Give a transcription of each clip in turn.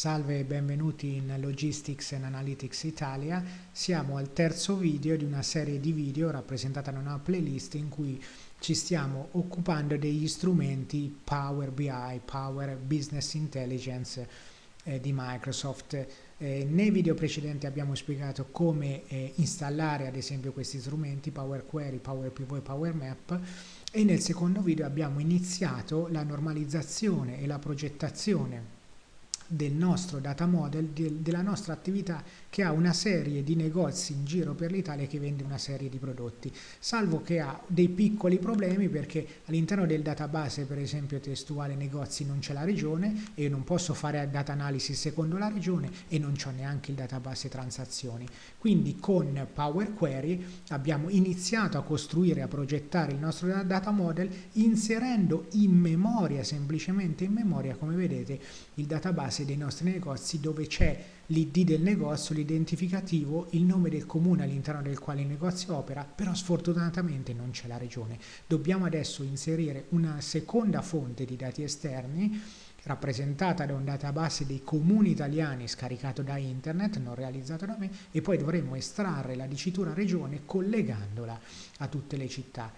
Salve e benvenuti in Logistics and Analytics Italia. Siamo al terzo video di una serie di video rappresentata da una playlist in cui ci stiamo occupando degli strumenti Power BI, Power Business Intelligence eh, di Microsoft. Eh, nei video precedenti abbiamo spiegato come eh, installare ad esempio questi strumenti Power Query, Power Pivot e Power Map e nel secondo video abbiamo iniziato la normalizzazione e la progettazione del nostro data model, de, della nostra attività che ha una serie di negozi in giro per l'Italia che vende una serie di prodotti, salvo che ha dei piccoli problemi perché all'interno del database per esempio testuale negozi non c'è la regione e io non posso fare data analysis secondo la regione e non c'ho neanche il database transazioni. Quindi con Power Query abbiamo iniziato a costruire, a progettare il nostro data model inserendo in memoria, semplicemente in memoria, come vedete, il database base dei nostri negozi dove c'è l'id del negozio, l'identificativo, il nome del comune all'interno del quale il negozio opera, però sfortunatamente non c'è la regione. Dobbiamo adesso inserire una seconda fonte di dati esterni rappresentata da un database dei comuni italiani scaricato da internet, non realizzato da me, e poi dovremo estrarre la dicitura regione collegandola a tutte le città.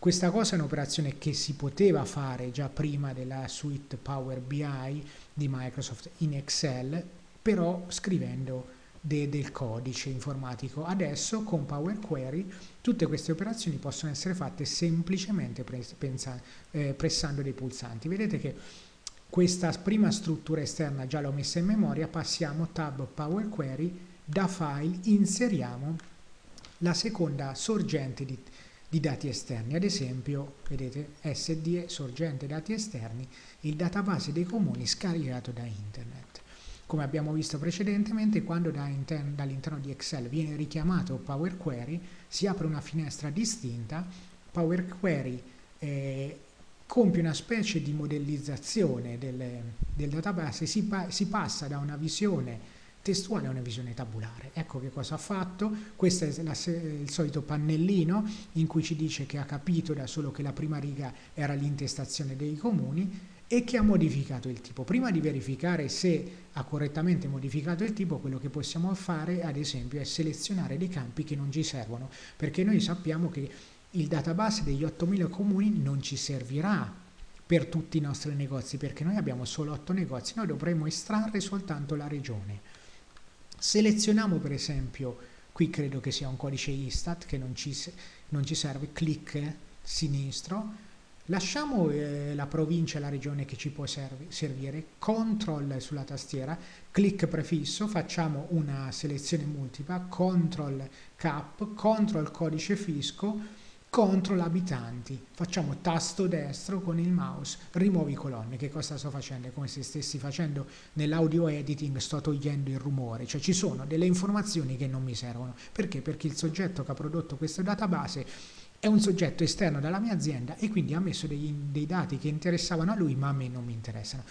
Questa cosa è un'operazione che si poteva fare già prima della suite Power BI di Microsoft in Excel, però scrivendo de del codice informatico. Adesso con Power Query tutte queste operazioni possono essere fatte semplicemente eh, pressando dei pulsanti. Vedete che questa prima struttura esterna già l'ho messa in memoria, passiamo tab Power Query, da file inseriamo la seconda sorgente di di dati esterni, ad esempio, vedete, SDE, sorgente dati esterni, il database dei comuni scaricato da internet. Come abbiamo visto precedentemente, quando da dall'interno di Excel viene richiamato Power Query, si apre una finestra distinta, Power Query eh, compie una specie di modellizzazione del, del database, si, pa si passa da una visione testuale è una visione tabulare. Ecco che cosa ha fatto, questo è la, il solito pannellino in cui ci dice che ha capito da solo che la prima riga era l'intestazione dei comuni e che ha modificato il tipo. Prima di verificare se ha correttamente modificato il tipo, quello che possiamo fare ad esempio è selezionare dei campi che non ci servono, perché noi sappiamo che il database degli 8000 comuni non ci servirà per tutti i nostri negozi, perché noi abbiamo solo 8 negozi, noi dovremmo estrarre soltanto la regione. Selezioniamo per esempio, qui credo che sia un codice Istat che non ci, non ci serve, clic sinistro, lasciamo eh, la provincia la regione che ci può servi, servire, control sulla tastiera, clic prefisso, facciamo una selezione multipla, control cap, control codice fisco, contro abitanti. Facciamo tasto destro con il mouse, rimuovi colonne. Che cosa sto facendo? È come se stessi facendo nell'audio editing, sto togliendo il rumore. Cioè ci sono delle informazioni che non mi servono. Perché? Perché il soggetto che ha prodotto questo database è un soggetto esterno dalla mia azienda e quindi ha messo dei, dei dati che interessavano a lui ma a me non mi interessano.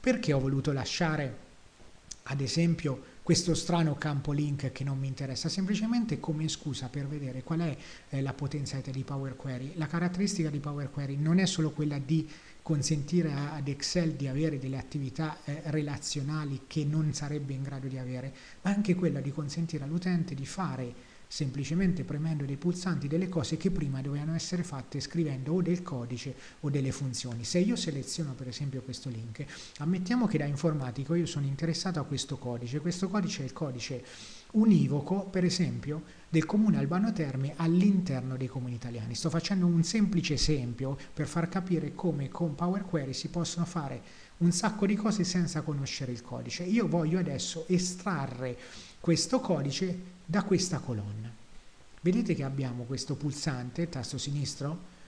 Perché ho voluto lasciare ad esempio questo strano campo link che non mi interessa, semplicemente come scusa per vedere qual è eh, la potenzialità di Power Query. La caratteristica di Power Query non è solo quella di consentire ad Excel di avere delle attività eh, relazionali che non sarebbe in grado di avere, ma anche quella di consentire all'utente di fare semplicemente premendo dei pulsanti delle cose che prima dovevano essere fatte scrivendo o del codice o delle funzioni. Se io seleziono per esempio questo link, ammettiamo che da informatico io sono interessato a questo codice, questo codice è il codice univoco per esempio del comune Albano Terme all'interno dei comuni italiani. Sto facendo un semplice esempio per far capire come con Power Query si possono fare un sacco di cose senza conoscere il codice. Io voglio adesso estrarre questo codice da questa colonna. Vedete che abbiamo questo pulsante, tasto sinistro,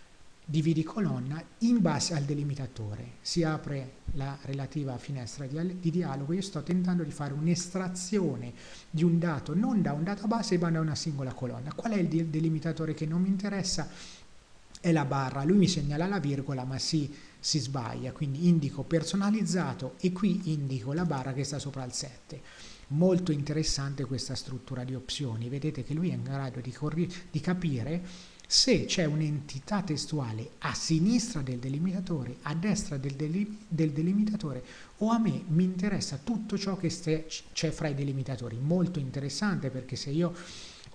dividi colonna, in base al delimitatore. Si apre la relativa finestra di, di dialogo, io sto tentando di fare un'estrazione di un dato non da un database ma da una singola colonna. Qual è il delimitatore che non mi interessa? È la barra, lui mi segnala la virgola ma si, si sbaglia, quindi indico personalizzato e qui indico la barra che sta sopra il 7 Molto interessante questa struttura di opzioni, vedete che lui è in grado di, di capire se c'è un'entità testuale a sinistra del delimitatore, a destra del, delim del delimitatore o a me mi interessa tutto ciò che c'è fra i delimitatori. Molto interessante perché se io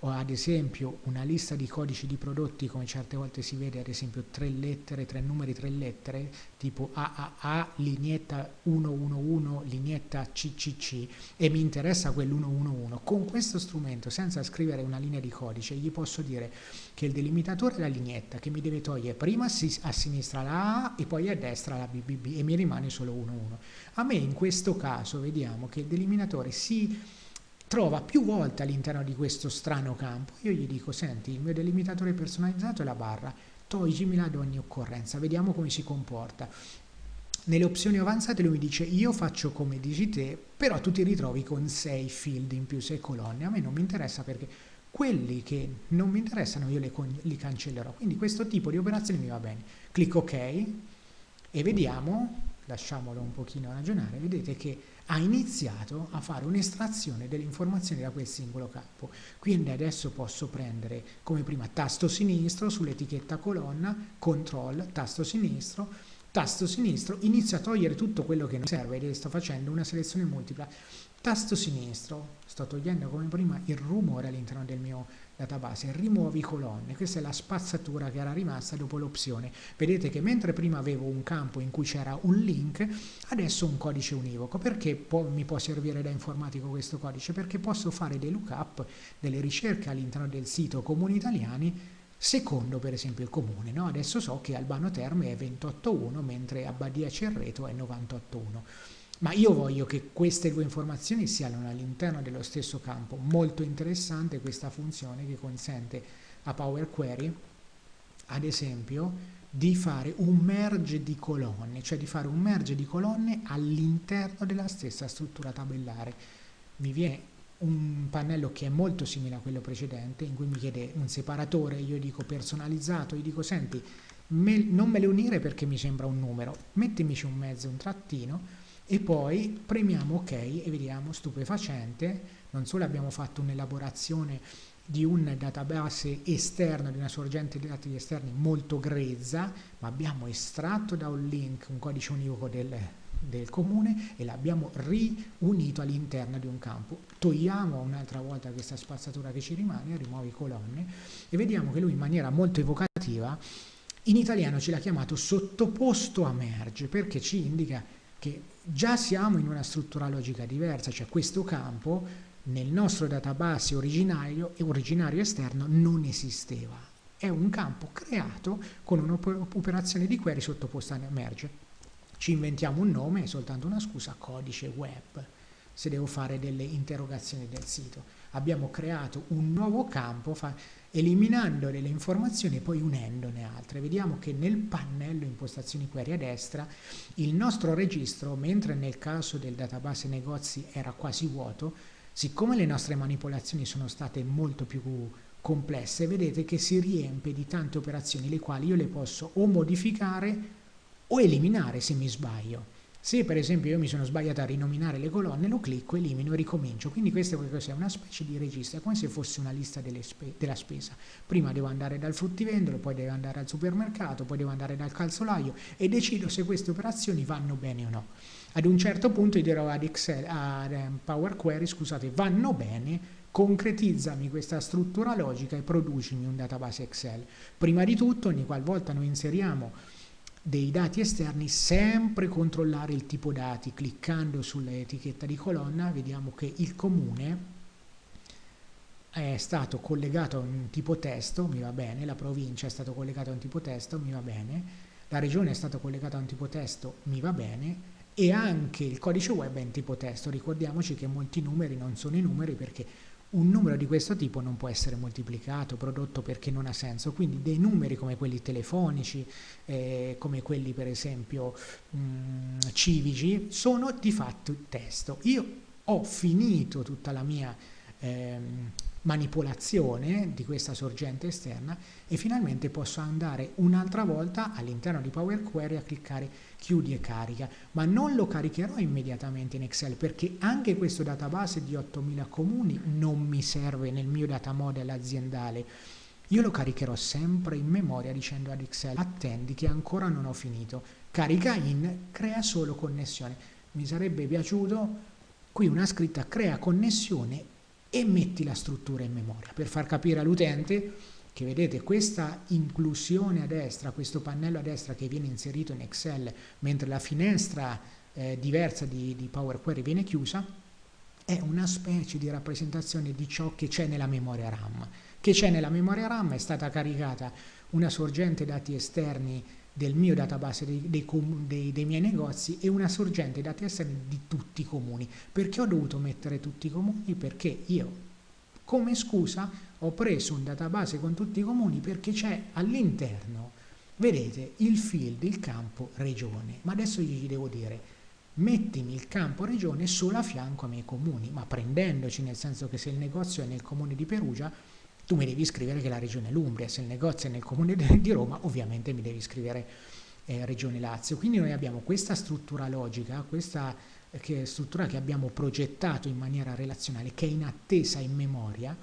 o ad esempio una lista di codici di prodotti come certe volte si vede ad esempio tre lettere, tre numeri, tre lettere tipo AAA, lineetta 111, lineetta CCC e mi interessa quell'111 con questo strumento senza scrivere una linea di codice gli posso dire che il delimitatore è la lineetta che mi deve togliere prima a sinistra la A e poi a destra la BBB e mi rimane solo 11 a me in questo caso vediamo che il delimitatore si trova più volte all'interno di questo strano campo. Io gli dico, senti, il mio delimitatore personalizzato è la barra, toglimela ad ogni occorrenza, vediamo come si comporta. Nelle opzioni avanzate lui mi dice io faccio come dici te, però tu ti ritrovi con 6 field in più, 6 colonne. A me non mi interessa perché quelli che non mi interessano io li, cancellerò. Quindi questo tipo di operazione mi va bene. Clicco ok e vediamo, lasciamolo un pochino ragionare, vedete che ha iniziato a fare un'estrazione delle informazioni da quel singolo campo. Quindi adesso posso prendere come prima tasto sinistro sull'etichetta colonna, control, tasto sinistro, tasto sinistro, inizio a togliere tutto quello che non serve, sto facendo una selezione multipla. Tasto sinistro, sto togliendo come prima il rumore all'interno del mio database, rimuovi colonne, questa è la spazzatura che era rimasta dopo l'opzione. Vedete che mentre prima avevo un campo in cui c'era un link, adesso un codice univoco. Perché può, mi può servire da informatico questo codice? Perché posso fare dei lookup, delle ricerche all'interno del sito Comuni Italiani secondo per esempio il comune. No? Adesso so che Albano Terme è 28.1 mentre Abbadia Cerreto è 98.1 ma io voglio che queste due informazioni siano all'interno dello stesso campo. Molto interessante questa funzione che consente a Power Query, ad esempio, di fare un merge di colonne, cioè di fare un merge di colonne all'interno della stessa struttura tabellare. Mi viene un pannello che è molto simile a quello precedente, in cui mi chiede un separatore, io dico personalizzato, io dico senti, me, non me le unire perché mi sembra un numero, mettimici un mezzo, un trattino, e poi premiamo ok e vediamo stupefacente, non solo abbiamo fatto un'elaborazione di un database esterno, di una sorgente di dati esterni molto grezza, ma abbiamo estratto da un link un codice univoco del, del comune e l'abbiamo riunito all'interno di un campo. Togliamo un'altra volta questa spazzatura che ci rimane, rimuovi colonne e vediamo che lui in maniera molto evocativa in italiano ce l'ha chiamato sottoposto a merge perché ci indica che già siamo in una struttura logica diversa, cioè questo campo nel nostro database originario, originario esterno non esisteva. È un campo creato con un'operazione di query sottoposta a merge. Ci inventiamo un nome, è soltanto una scusa, codice web, se devo fare delle interrogazioni del sito. Abbiamo creato un nuovo campo, eliminando delle informazioni e poi unendone altre. Vediamo che nel pannello impostazioni query a destra il nostro registro, mentre nel caso del database negozi era quasi vuoto, siccome le nostre manipolazioni sono state molto più complesse, vedete che si riempie di tante operazioni le quali io le posso o modificare o eliminare se mi sbaglio. Se per esempio io mi sono sbagliato a rinominare le colonne, lo clicco, elimino e ricomincio. Quindi questo è una specie di registro, è come se fosse una lista spe della spesa. Prima devo andare dal fruttivendolo, poi devo andare al supermercato, poi devo andare dal calzolaio e decido se queste operazioni vanno bene o no. Ad un certo punto io dirò ad, Excel, ad ehm, Power Query, scusate, vanno bene, concretizzami questa struttura logica e producimi un database Excel. Prima di tutto, ogni qualvolta noi inseriamo dei dati esterni sempre controllare il tipo dati cliccando sull'etichetta di colonna vediamo che il comune è stato collegato a un tipo testo mi va bene la provincia è stato collegato a un tipo testo mi va bene la regione è stato collegato a un tipo testo mi va bene e anche il codice web è in tipo testo. Ricordiamoci che molti numeri non sono i numeri perché un numero di questo tipo non può essere moltiplicato, prodotto perché non ha senso, quindi dei numeri come quelli telefonici, eh, come quelli per esempio mh, mm, civici, sono di fatto testo. Io ho finito tutta la mia ehm, manipolazione di questa sorgente esterna e finalmente posso andare un'altra volta all'interno di Power Query a cliccare chiudi e carica, ma non lo caricherò immediatamente in Excel perché anche questo database di 8000 comuni non mi serve nel mio data model aziendale. io lo caricherò sempre in memoria dicendo ad Excel attendi che ancora non ho finito, carica in, crea solo connessione. Mi sarebbe piaciuto qui una scritta crea connessione e metti la struttura in memoria per far capire all'utente che vedete questa inclusione a destra, questo pannello a destra che viene inserito in Excel mentre la finestra eh, diversa di, di Power Query viene chiusa, è una specie di rappresentazione di ciò che c'è nella memoria RAM. Che c'è nella memoria RAM è stata caricata una sorgente dati esterni del mio database dei, dei, dei, dei, miei negozi e una sorgente dati esterni di tutti i comuni. Perché ho dovuto mettere tutti i comuni? Perché io, come scusa, ho preso un database con tutti i comuni perché c'è all'interno, vedete, il field, il campo regione. Ma adesso gli devo dire, mettimi il campo regione solo a fianco ai miei comuni, ma prendendoci nel senso che se il negozio è nel comune di Perugia, tu mi devi scrivere che la regione è l'Umbria, se il negozio è nel comune di Roma, ovviamente mi devi scrivere eh, regione Lazio. Quindi noi abbiamo questa struttura logica, questa eh, che struttura che abbiamo progettato in maniera relazionale, che è in attesa in memoria,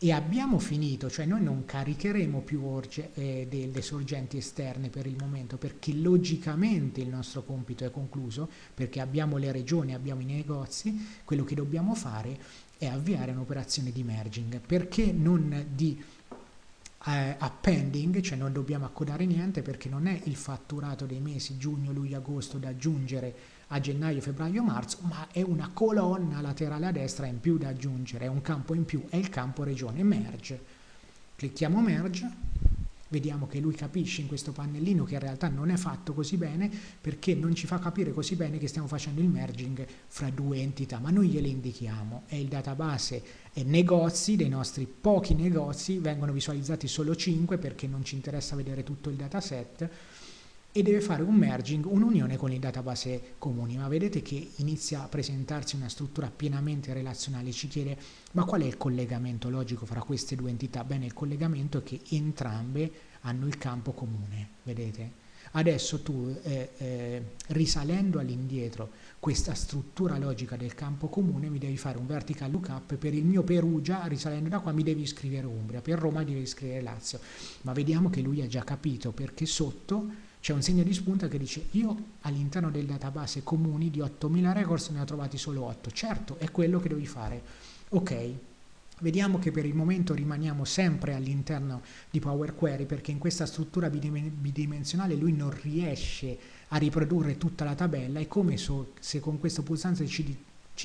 e abbiamo finito, cioè noi non caricheremo più orge, eh, delle sorgenti esterne per il momento perché logicamente il nostro compito è concluso, perché abbiamo le regioni, abbiamo i negozi, quello che dobbiamo fare è avviare un'operazione di merging, perché non di eh, appending, cioè non dobbiamo accodare niente perché non è il fatturato dei mesi giugno, luglio, agosto da aggiungere a gennaio, febbraio, marzo, ma è una colonna laterale a destra in più da aggiungere, è un campo in più, è il campo regione, merge. Clicchiamo merge Vediamo che lui capisce in questo pannellino che in realtà non è fatto così bene perché non ci fa capire così bene che stiamo facendo il merging fra due entità, ma noi gliele indichiamo. È il database e negozi, dei nostri pochi negozi, vengono visualizzati solo 5 perché non ci interessa vedere tutto il dataset e deve fare un merging, un'unione con i database comuni, ma vedete che inizia a presentarsi una struttura pienamente relazionale, ci chiede ma qual è il collegamento logico fra queste due entità? Bene, il collegamento è che entrambe hanno il campo comune, vedete? Adesso tu, eh, eh, risalendo all'indietro questa struttura logica del campo comune, mi devi fare un vertical lookup per il mio Perugia, risalendo da qua mi devi scrivere Umbria, per Roma devi scrivere Lazio, ma vediamo che lui ha già capito perché sotto c'è un segno di spunta che dice io all'interno del database comuni di 8000 records ne ho trovati solo 8. Certo, è quello che devi fare. Ok, Vediamo che per il momento rimaniamo sempre all'interno di Power Query perché in questa struttura bidimensionale lui non riesce a riprodurre tutta la tabella, è come se con questo pulsante ci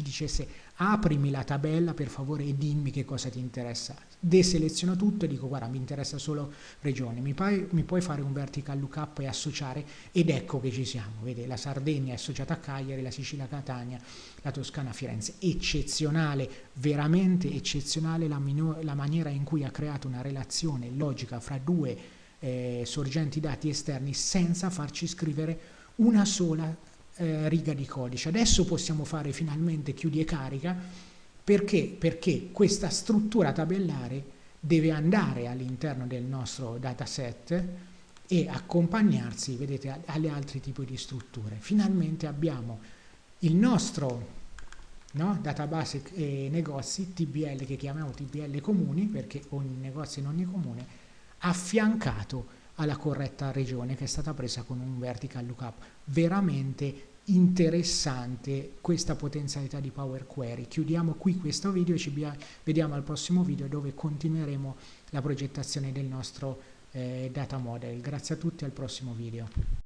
dicesse aprimi la tabella per favore e dimmi che cosa ti interessa. Deseleziono tutto e dico guarda mi interessa solo regione, mi, puoi, mi puoi fare un vertical lookup e associare? Ed ecco che ci siamo, vede la Sardegna è associata a Cagliari, la Sicilia Catania, la Toscana a Firenze, eccezionale, veramente eccezionale la, la maniera in cui ha creato una relazione logica fra due eh, sorgenti dati esterni senza farci scrivere una sola eh, riga di codice. Adesso possiamo fare finalmente chiudi e carica perché? Perché questa struttura tabellare deve andare all'interno del nostro dataset e accompagnarsi, vedete, alle altri tipi di strutture. Finalmente abbiamo il nostro no, database e negozi TBL che chiamiamo TBL comuni perché ogni negozio in ogni comune affiancato alla corretta regione che è stata presa con un vertical lookup. Veramente interessante questa potenzialità di Power Query. Chiudiamo qui questo video e ci vediamo al prossimo video dove continueremo la progettazione del nostro eh, data model. Grazie a tutti, al prossimo video.